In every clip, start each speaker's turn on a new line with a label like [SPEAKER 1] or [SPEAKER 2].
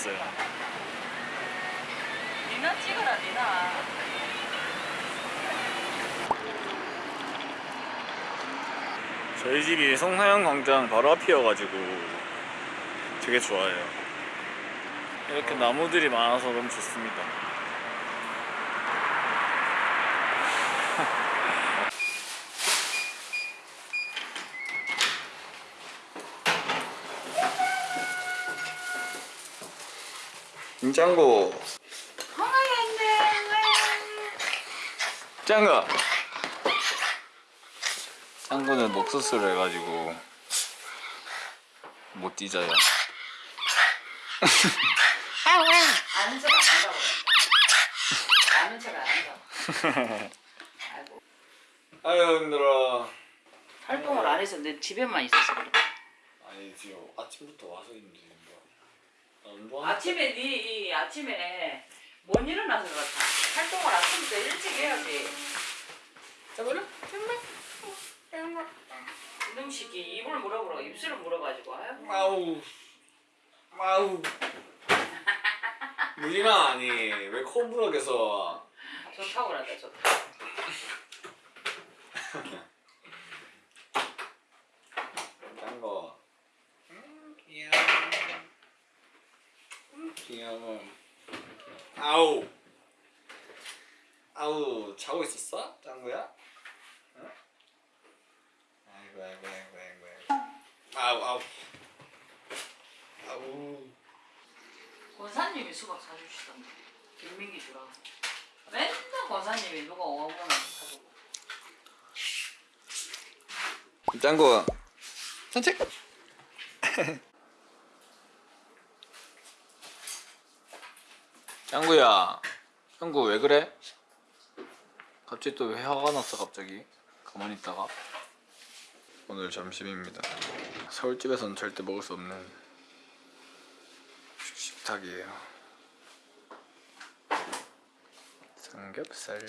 [SPEAKER 1] 만났어요.
[SPEAKER 2] 니나 찍어라 니나
[SPEAKER 1] 저희 집이 송하영 광장 바로 앞이어가지고 되게 좋아요. 이렇게 나무들이 많아서 너무 좋습니다. 짱구. 짱구. 짱구는 목수술을 해가지고 못 뒤져요.
[SPEAKER 2] 아는 척 안 한다고 아는 척 안 한다고 아이고
[SPEAKER 1] 아유 힘들어.
[SPEAKER 2] 활동을 안 해서 내 집에만 있어서 그래
[SPEAKER 1] 아니 지금 아침부터 와서 운동하는
[SPEAKER 2] 아침에 네 아침에 못 일어나서 그렇다? 활동을 아침부터 일찍 해야지. 자 그래? 이놈 새끼 입을 물어보라 입술을 물어가지고 아유.
[SPEAKER 1] 아우. 아우. 무진아 아니 왜 콤브럭에서
[SPEAKER 2] 좋다고 그랬다 좋다
[SPEAKER 1] 짠거 음, 귀여워 음, 귀여워 아우 아우 자고 있었어? 짱구야? 응? 아이고 아이고 아이고 아이고 아이고. 아우 아우. 아우.
[SPEAKER 2] 권사님이 수박 사주시던데. 김민기 주라고 맨날 권사님이 누가 오면 사주고.
[SPEAKER 1] 짱구 산책 짱구야 짱구 왜 그래? 갑자기 또 왜 화가 났어 갑자기? 가만히 있다가? 오늘 점심입니다. 서울집에서는 절대 먹을 수 없는 식탁이에요. 삼겹살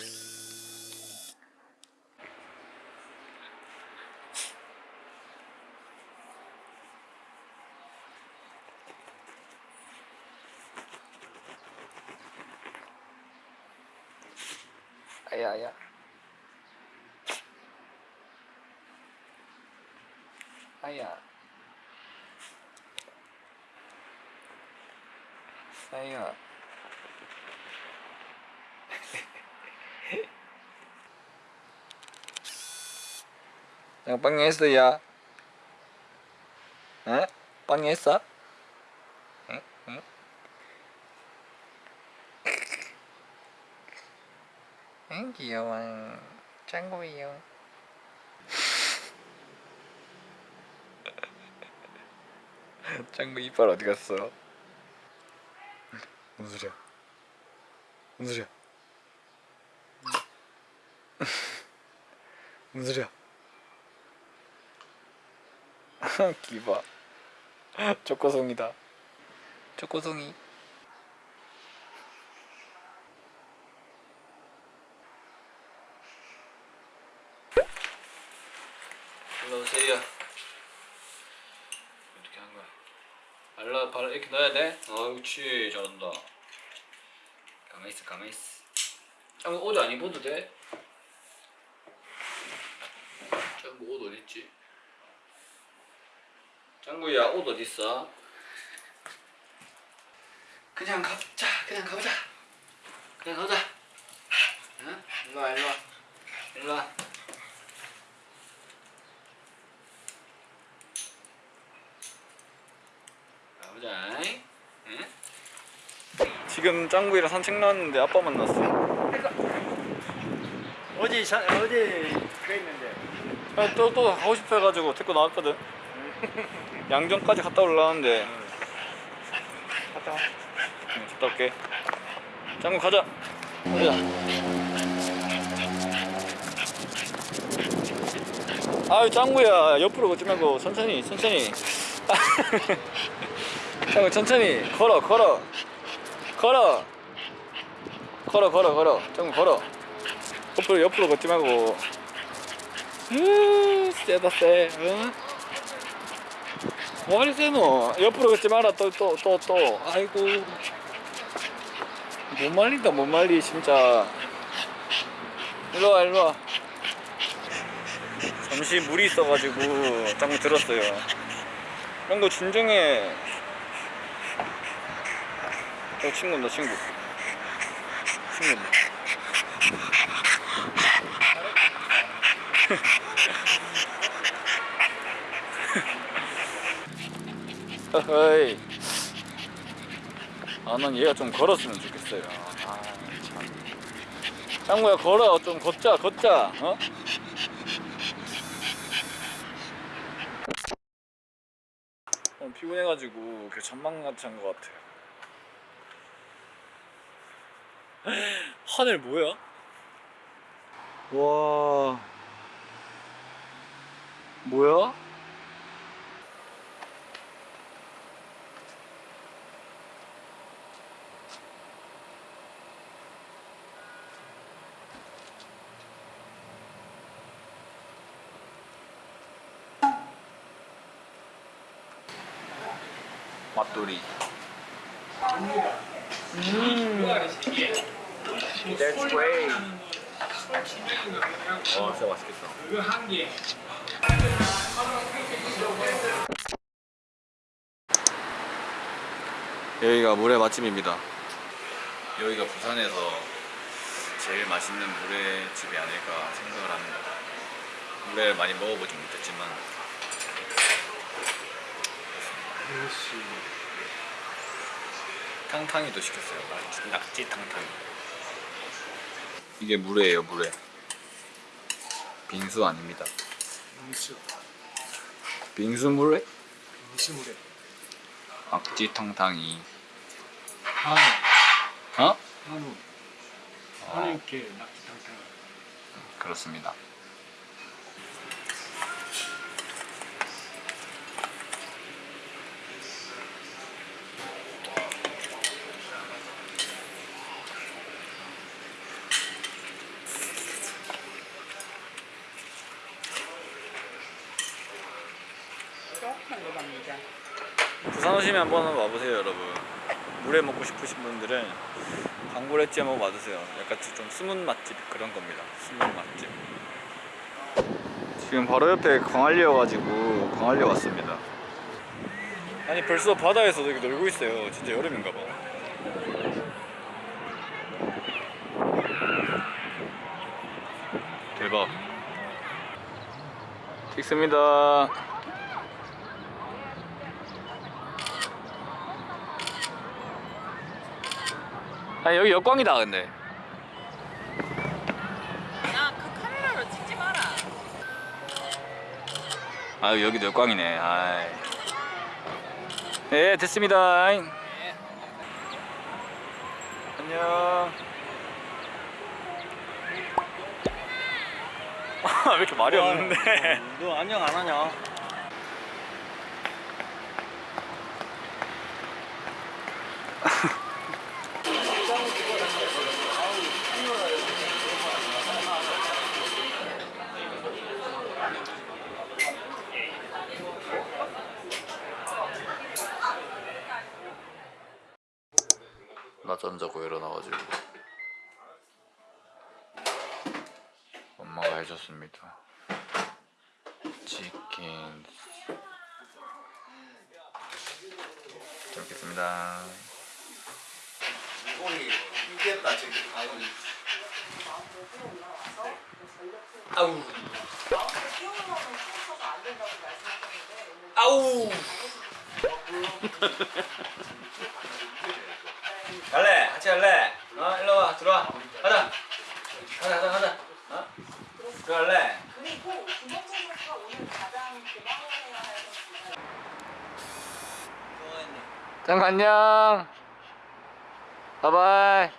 [SPEAKER 1] 아야야 아야 아야 Yang pangis tu ya Hah? Pangis ah? Hmm? 응 귀여워 짱구이요 짱구 이빨 어디 갔어? 무슨 소리야? 무슨 소리야? 무슨 소리야? 기봐 초코송이다 초코송이 일로 오세요. 어떻게 하는 거야? 발라 발 이렇게 넣어야 돼? 어, 그렇지 잘한다. 가만 있어, 가만 있어. 짱구 옷안 입어도 돼? 짱구 옷 어디 있지? 짱구야 옷 어디 있어? 그냥 가자, 그냥 가보자. 그냥 가보자. 응? 일로 와, 일로 와, 일로 와. 가보자. 응? 지금 짱구이랑 산책 나왔는데 아빠 만났어.
[SPEAKER 3] 어디 사, 어디 그 있는데
[SPEAKER 1] 아, 또, 또 가고 싶어 해가지고 데리고 나왔거든. 양정까지 갔다 올라왔는데.
[SPEAKER 3] 갔다 와.
[SPEAKER 1] 응, 갔다 올게. 짱구 가자. 가자. 아유 짱구야 옆으로 걷지 말고 천천히 천천히. 짱구 천천히 걸어 걸어 걸어. 걸어 걸어 걸어. 짱구 걸어. 옆으로 옆으로 걷지 말고. 으 세다 세. 응? 뭐하리 세노? 옆으로 걷지 마라 또또 또 또. 아이고. 못 말린다 못 말리 진짜. 일로와 일로와. 잠시 물이 있어가지고 짱구 들었어요. 짱구 진정해 어 친구다 친구. 친구다 어이. 아난 얘가 좀 걸었으면 좋겠어요. 아참. 짱구야 걸어. 좀 걷자 걷자. 어? 어, 피곤해가지고 그 전망같이 한것 같아요 하늘 뭐야? 와 뭐야? 맛돌이
[SPEAKER 3] That's way
[SPEAKER 1] 와 진짜 맛있겠다. 여기가 물회 맛집입니다. 여기가 부산에서 제일 맛있는 물회 집이 아닐까 생각을 합니다. 물회를 많이 먹어보지 못했지만 탕탕이도 시켰어요. 낙지, 낙지 탕탕이. 이게 물회예요 물회. 빙수 아닙니다.
[SPEAKER 3] 빙수.
[SPEAKER 1] 빙수 물회?
[SPEAKER 3] 빙수 물에
[SPEAKER 1] 낙지 탕탕이.
[SPEAKER 3] 한우.
[SPEAKER 1] 어?
[SPEAKER 3] 한우. 한우 이렇게 낙지 탕탕
[SPEAKER 1] 그렇습니다
[SPEAKER 2] 조금만 넣어봅니다.
[SPEAKER 1] 오시면 한번 와보세요 여러분. 물회 먹고 싶으신 분들은 광고레찌 한번 와주세요. 약간 좀 숨은 맛집 그런 겁니다. 숨은 맛집. 지금 바로 옆에 광안리여가지고 광안리 왔습니다. 아니 벌써 바다에서 여기 놀고 있어요. 진짜 여름인가 봐. 대박. 찍습니다 아 여기 역광이다 근데.
[SPEAKER 2] 야, 그 카메라로 찍지 마라.
[SPEAKER 1] 아 여기도 역광이네. 아이. 네 됐습니다. 안녕. 왜 이렇게 말이 없는데?
[SPEAKER 3] 너 안녕 안 하냐?
[SPEAKER 1] 낮잠 자고 일어나가지고. 엄마가 해줬습니다. 치킨. 잘 먹겠습니다.
[SPEAKER 3] 아우 갈래 같이 갈래 어 일로 와 들어와 가자 가자 가자 가자 어 들어갈래
[SPEAKER 4] 그리고 김현재 선수가 오늘 가장 고마워해야 할 선수가
[SPEAKER 1] 짱 안녕. 바이바이.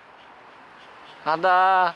[SPEAKER 1] 간다.